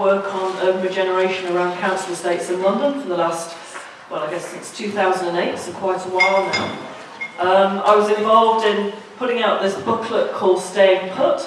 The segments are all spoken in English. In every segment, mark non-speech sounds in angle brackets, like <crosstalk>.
work on urban regeneration around council estates in London for the last, well, I guess since 2008, so quite a while now. Um, I was involved in putting out this booklet called Staying Put,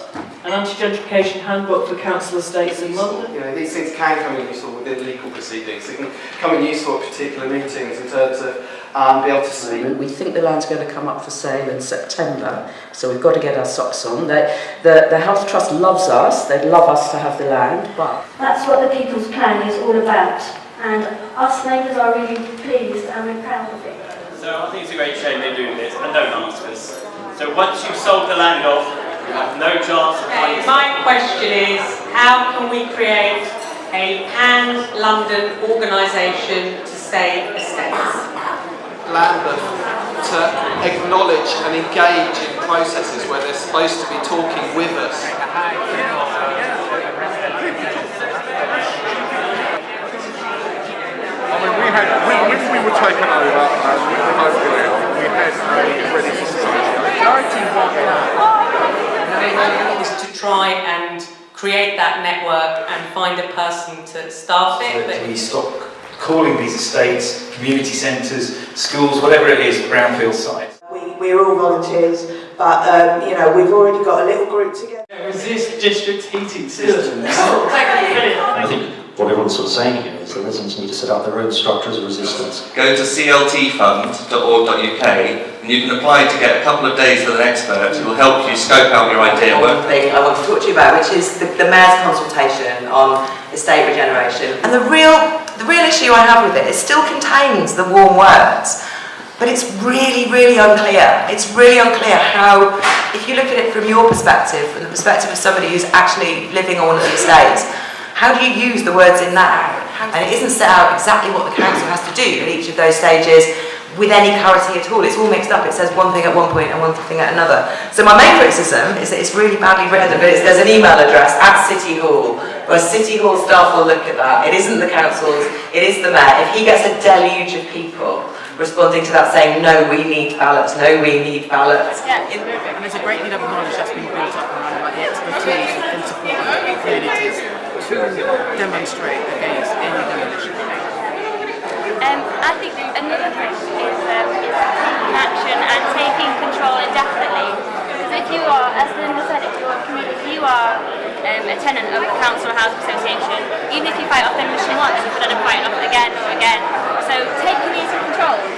an anti-gentrification handbook for council estates in London. You know, these things can come in useful within legal proceedings. They can come in useful at particular meetings in terms of um, be able to see. We think the land's going to come up for sale in September, so we've got to get our socks on. They, the, the Health Trust loves us, they'd love us to have the land, but That's what the People's Plan is all about. And us neighbours are really pleased and we're proud of it. So I think it's a great shame they're doing this and don't ask us. So once you've sold the land off, you have no chance of Okay, my question is, how can we create a pan-London organisation to save estates? Lambeth to acknowledge and engage in processes where they're supposed to be talking with us. I mean, we had, we, when we were taken over and we were hoping we had uh, ready for is to try and create that network and find a person to staff it. that But we stop calling these estates community centres, schools, whatever it is, brownfield sites. We, we're all volunteers, but um, you know we've already got a little group together. Resist district heating systems. <laughs> I think what everyone's sort of saying here is the residents need to set up their own structures of resistance. Go to cltfund.org.uk and you can apply to get a couple of days with an expert who will help you scope out your idea. one thing I want to talk to you about, which is the, the Mayor's consultation on estate regeneration. And the real, the real issue I have with it, it still contains the warm words, but it's really, really unclear. It's really unclear how, if you look at it from your perspective, from the perspective of somebody who's actually living on one of the estates, how do you use the words in that? And it isn't set out exactly what the council has to do at each of those stages with any clarity at all. It's all mixed up. It says one thing at one point and one thing at another. So my main criticism is that it's really badly written, but there's an email address at City Hall, where City Hall staff will look at that. It isn't the council's, it is the mayor. If he gets a deluge of people responding to that saying, no, we need ballots, no, we need ballots, Yeah, And there's a great deal of knowledge that's been built up around about the expertise and support of the communities to demonstrate against any demolition. Um, I think another thing is, um, is taking action and taking control indefinitely. Because if you are, as Linda said, if you're a community, if you are um, a tenant of the council or housing association, even if you fight off demolition once, you could end up fighting off it again or again. So take community control.